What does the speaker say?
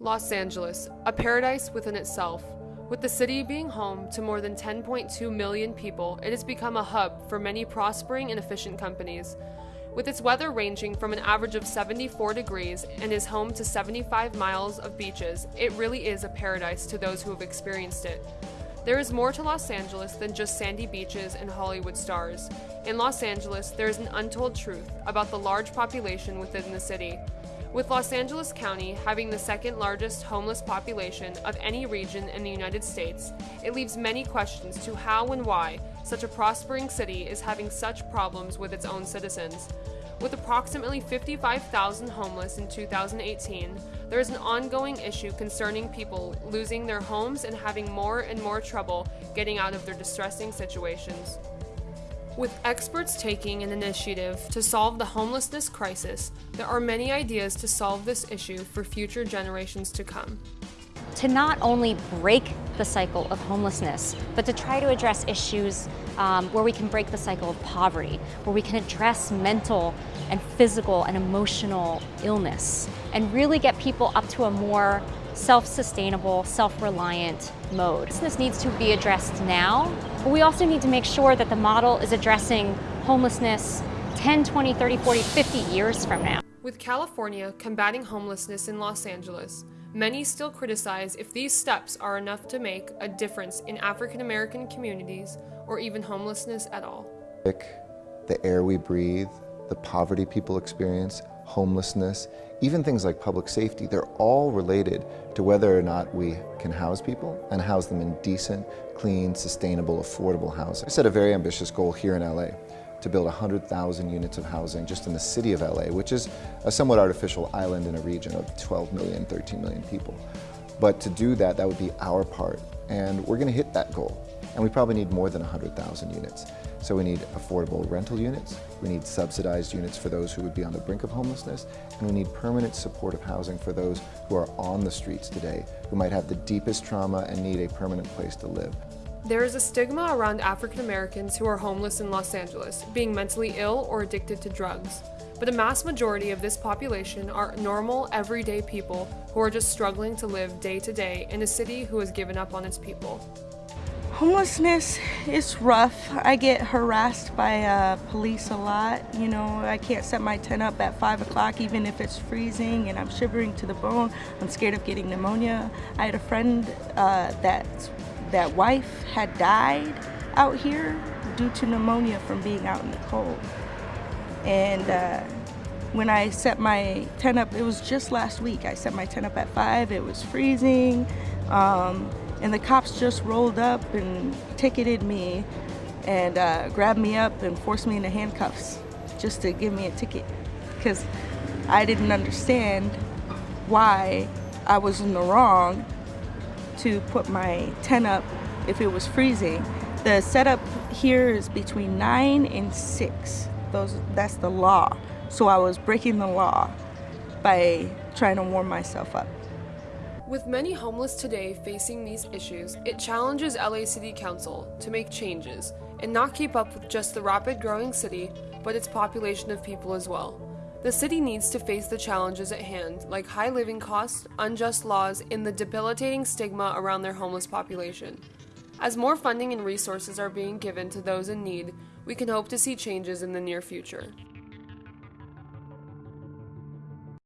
Los Angeles, a paradise within itself. With the city being home to more than 10.2 million people, it has become a hub for many prospering and efficient companies. With its weather ranging from an average of 74 degrees and is home to 75 miles of beaches, it really is a paradise to those who have experienced it. There is more to Los Angeles than just sandy beaches and Hollywood stars. In Los Angeles, there is an untold truth about the large population within the city. With Los Angeles County having the second largest homeless population of any region in the United States, it leaves many questions to how and why such a prospering city is having such problems with its own citizens. With approximately 55,000 homeless in 2018, there is an ongoing issue concerning people losing their homes and having more and more trouble getting out of their distressing situations. With experts taking an initiative to solve the homelessness crisis, there are many ideas to solve this issue for future generations to come. To not only break the cycle of homelessness, but to try to address issues um, where we can break the cycle of poverty, where we can address mental and physical and emotional illness, and really get people up to a more self-sustainable, self-reliant mode. This needs to be addressed now, but we also need to make sure that the model is addressing homelessness 10, 20, 30, 40, 50 years from now. With California combating homelessness in Los Angeles, many still criticize if these steps are enough to make a difference in African American communities or even homelessness at all. The air we breathe, the poverty people experience, homelessness, even things like public safety, they're all related to whether or not we can house people and house them in decent, clean, sustainable, affordable housing. I set a very ambitious goal here in LA to build 100,000 units of housing just in the city of LA, which is a somewhat artificial island in a region of 12 million, 13 million people. But to do that, that would be our part, and we're gonna hit that goal. And we probably need more than 100,000 units. So we need affordable rental units, we need subsidized units for those who would be on the brink of homelessness, and we need permanent supportive housing for those who are on the streets today, who might have the deepest trauma and need a permanent place to live. There is a stigma around African Americans who are homeless in Los Angeles, being mentally ill or addicted to drugs. But a mass majority of this population are normal, everyday people who are just struggling to live day to day in a city who has given up on its people. Homelessness is rough. I get harassed by uh, police a lot. You know, I can't set my tent up at 5 o'clock even if it's freezing and I'm shivering to the bone. I'm scared of getting pneumonia. I had a friend uh, that, that wife had died out here due to pneumonia from being out in the cold. And uh, when I set my tent up, it was just last week. I set my tent up at 5, it was freezing. Um, and the cops just rolled up and ticketed me and uh, grabbed me up and forced me into handcuffs just to give me a ticket because I didn't understand why I was in the wrong to put my tent up if it was freezing. The setup here is between 9 and 6. Those, that's the law. So I was breaking the law by trying to warm myself up. With many homeless today facing these issues, it challenges LA City Council to make changes and not keep up with just the rapid growing city, but its population of people as well. The city needs to face the challenges at hand, like high living costs, unjust laws, and the debilitating stigma around their homeless population. As more funding and resources are being given to those in need, we can hope to see changes in the near future.